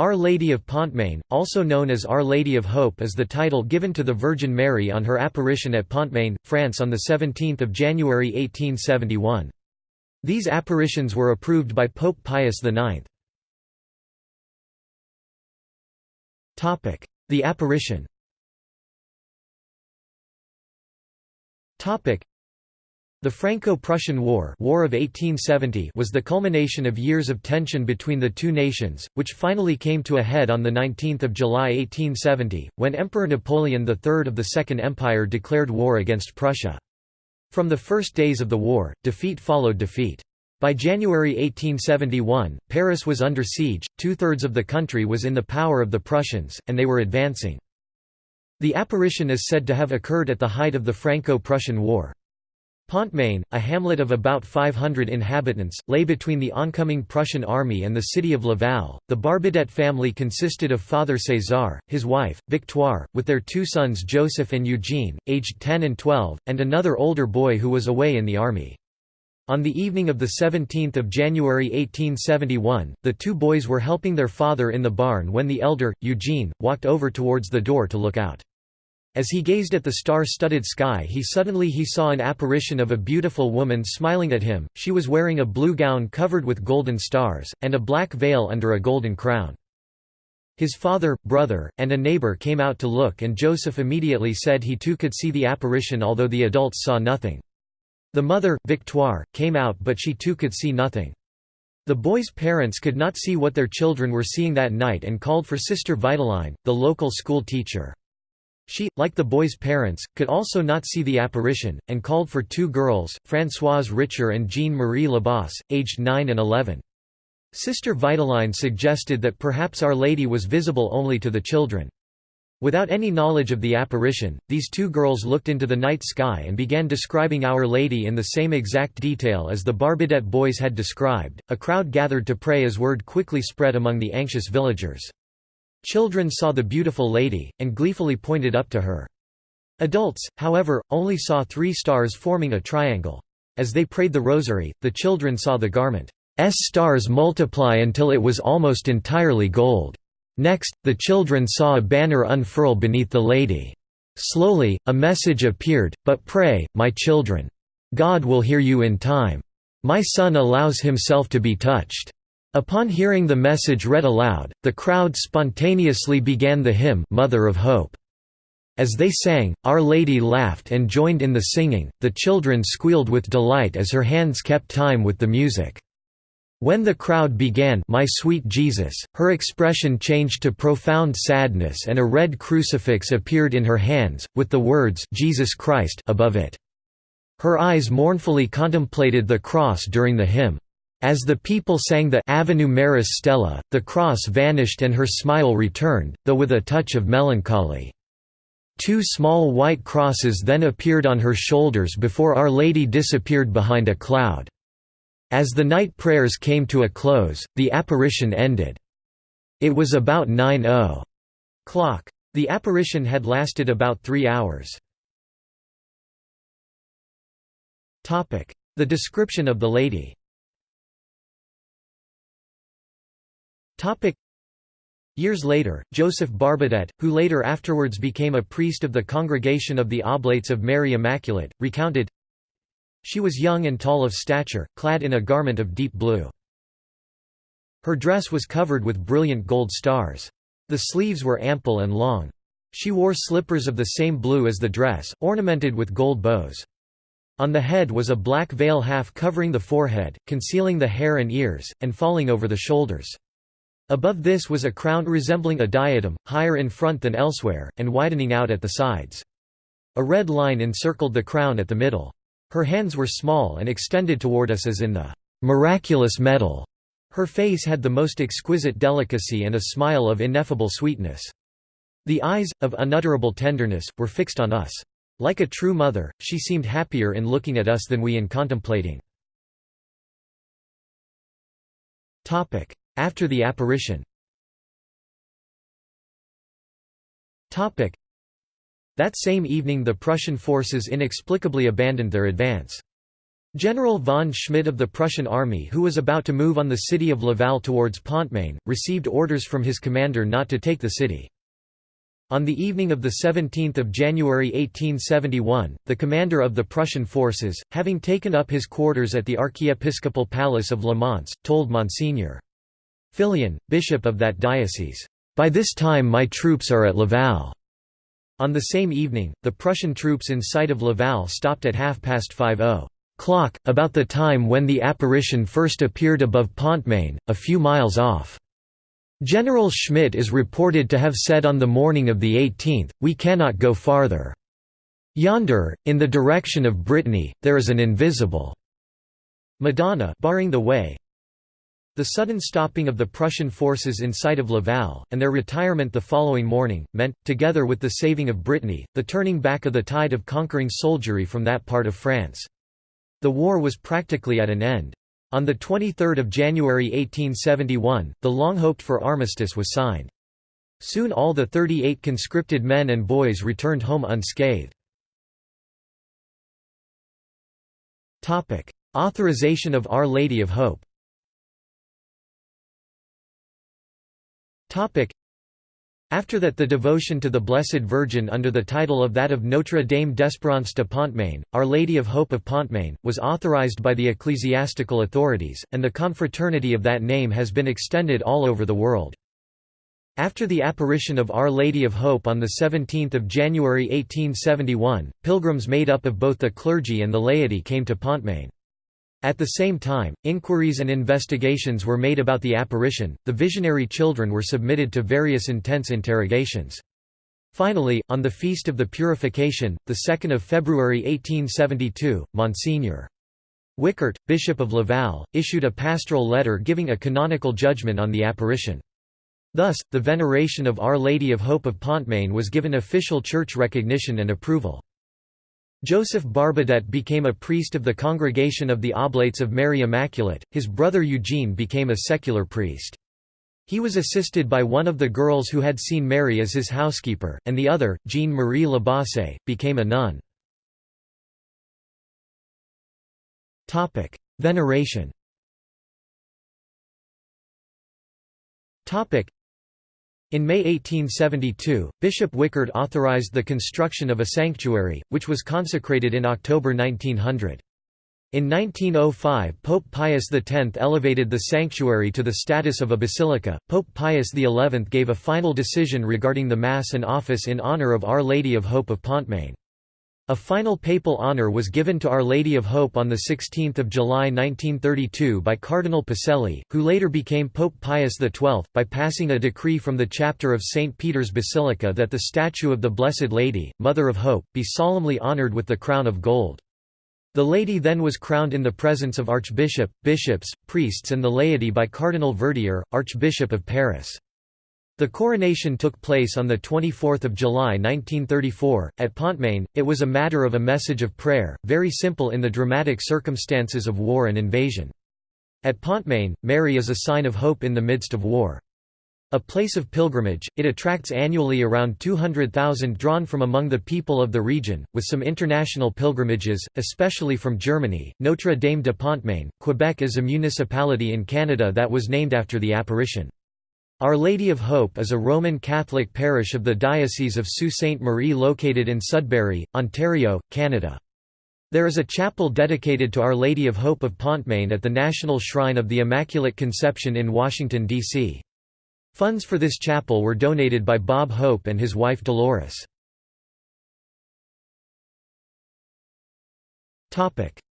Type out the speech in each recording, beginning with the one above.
Our Lady of Pontmain, also known as Our Lady of Hope is the title given to the Virgin Mary on her apparition at Pontmain, France on 17 January 1871. These apparitions were approved by Pope Pius IX. The apparition the Franco-Prussian War, War of 1870 was the culmination of years of tension between the two nations, which finally came to a head on the 19 July 1870, when Emperor Napoleon III of the Second Empire declared war against Prussia. From the first days of the war, defeat followed defeat. By January 1871, Paris was under siege, two-thirds of the country was in the power of the Prussians, and they were advancing. The apparition is said to have occurred at the height of the Franco-Prussian War. Pontmain, a hamlet of about 500 inhabitants, lay between the oncoming Prussian army and the city of Laval. The Barbadette family consisted of Father César, his wife, Victoire, with their two sons Joseph and Eugene, aged 10 and 12, and another older boy who was away in the army. On the evening of 17 January 1871, the two boys were helping their father in the barn when the elder, Eugene, walked over towards the door to look out. As he gazed at the star-studded sky he suddenly he saw an apparition of a beautiful woman smiling at him, she was wearing a blue gown covered with golden stars, and a black veil under a golden crown. His father, brother, and a neighbor came out to look and Joseph immediately said he too could see the apparition although the adults saw nothing. The mother, Victoire, came out but she too could see nothing. The boys' parents could not see what their children were seeing that night and called for Sister Vitaline, the local school teacher. She, like the boy's parents, could also not see the apparition, and called for two girls, Françoise Richer and Jeanne-Marie Lebossé, aged 9 and 11. Sister Vitaline suggested that perhaps Our Lady was visible only to the children. Without any knowledge of the apparition, these two girls looked into the night sky and began describing Our Lady in the same exact detail as the Barbadette boys had described. A crowd gathered to pray as word quickly spread among the anxious villagers. Children saw the beautiful lady, and gleefully pointed up to her. Adults, however, only saw three stars forming a triangle. As they prayed the rosary, the children saw the garment's stars multiply until it was almost entirely gold. Next, the children saw a banner unfurl beneath the lady. Slowly, a message appeared, but pray, my children. God will hear you in time. My son allows himself to be touched. Upon hearing the message read aloud, the crowd spontaneously began the hymn Mother of Hope. As they sang, Our Lady laughed and joined in the singing, the children squealed with delight as her hands kept time with the music. When the crowd began My Sweet Jesus, her expression changed to profound sadness and a red crucifix appeared in her hands, with the words Jesus Christ above it. Her eyes mournfully contemplated the cross during the hymn. As the people sang the Ave Maris Stella, the cross vanished and her smile returned, though with a touch of melancholy. Two small white crosses then appeared on her shoulders before Our Lady disappeared behind a cloud. As the night prayers came to a close, the apparition ended. It was about 9 o'clock. The apparition had lasted about three hours. The description of the lady Years later, Joseph Barbadette, who later afterwards became a priest of the Congregation of the Oblates of Mary Immaculate, recounted, She was young and tall of stature, clad in a garment of deep blue. Her dress was covered with brilliant gold stars. The sleeves were ample and long. She wore slippers of the same blue as the dress, ornamented with gold bows. On the head was a black veil half covering the forehead, concealing the hair and ears, and falling over the shoulders. Above this was a crown resembling a diadem, higher in front than elsewhere, and widening out at the sides. A red line encircled the crown at the middle. Her hands were small and extended toward us as in the miraculous medal. Her face had the most exquisite delicacy and a smile of ineffable sweetness. The eyes, of unutterable tenderness, were fixed on us. Like a true mother, she seemed happier in looking at us than we in contemplating. After the apparition That same evening the Prussian forces inexplicably abandoned their advance. General von Schmidt of the Prussian army who was about to move on the city of Laval towards Pontmain, received orders from his commander not to take the city. On the evening of 17 January 1871, the commander of the Prussian forces, having taken up his quarters at the archiepiscopal palace of Le Mans, told Monseigneur Fillion, bishop of that diocese, "'By this time my troops are at Laval." On the same evening, the Prussian troops in sight of Laval stopped at half past five oh o'clock, about the time when the apparition first appeared above Pontmain, a few miles off. General Schmidt is reported to have said on the morning of the 18th, we cannot go farther. Yonder, in the direction of Brittany, there is an invisible Madonna barring the way. The sudden stopping of the Prussian forces in sight of Laval, and their retirement the following morning, meant, together with the saving of Brittany, the turning back of the tide of conquering soldiery from that part of France. The war was practically at an end. On 23 January 1871, the long-hoped-for armistice was signed. Soon all the 38 conscripted men and boys returned home unscathed. Authorization of Our Lady of Hope after that the devotion to the Blessed Virgin under the title of that of Notre Dame d'Espérance de Pontmain, Our Lady of Hope of Pontmain, was authorized by the ecclesiastical authorities, and the confraternity of that name has been extended all over the world. After the apparition of Our Lady of Hope on 17 January 1871, pilgrims made up of both the clergy and the laity came to Pontmain. At the same time, inquiries and investigations were made about the apparition, the visionary children were submitted to various intense interrogations. Finally, on the Feast of the Purification, 2 February 1872, Monsignor. Wicart, Bishop of Laval, issued a pastoral letter giving a canonical judgment on the apparition. Thus, the veneration of Our Lady of Hope of Pontmain was given official church recognition and approval. Joseph Barbadette became a priest of the Congregation of the Oblates of Mary Immaculate, his brother Eugene became a secular priest. He was assisted by one of the girls who had seen Mary as his housekeeper, and the other, Jeanne-Marie Lebossé, became a nun. Veneration in May 1872, Bishop Wicart authorized the construction of a sanctuary, which was consecrated in October 1900. In 1905 Pope Pius X elevated the sanctuary to the status of a basilica. Pope Pius XI gave a final decision regarding the Mass and office in honor of Our Lady of Hope of Pontmain. A final papal honor was given to Our Lady of Hope on 16 July 1932 by Cardinal Pacelli, who later became Pope Pius XII, by passing a decree from the chapter of St. Peter's Basilica that the statue of the Blessed Lady, Mother of Hope, be solemnly honored with the crown of gold. The lady then was crowned in the presence of archbishop, bishops, priests and the laity by Cardinal Verdier, Archbishop of Paris. The coronation took place on 24 July 1934, at Pontmain. It was a matter of a message of prayer, very simple in the dramatic circumstances of war and invasion. At Pontmain, Mary is a sign of hope in the midst of war. A place of pilgrimage, it attracts annually around 200,000 drawn from among the people of the region, with some international pilgrimages, especially from Germany. Notre Dame de Pontmain, Quebec is a municipality in Canada that was named after the apparition. Our Lady of Hope is a Roman Catholic parish of the Diocese of Sault Ste. Marie located in Sudbury, Ontario, Canada. There is a chapel dedicated to Our Lady of Hope of Pontmain at the National Shrine of the Immaculate Conception in Washington, D.C. Funds for this chapel were donated by Bob Hope and his wife Dolores.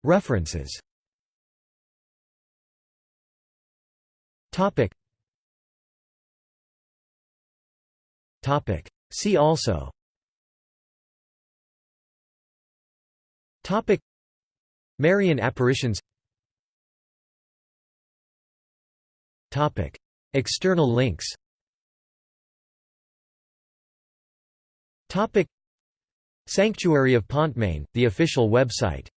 References Topic. See also. Topic. Marian apparitions. Topic. External links. Topic. Sanctuary of Pontmain, the official website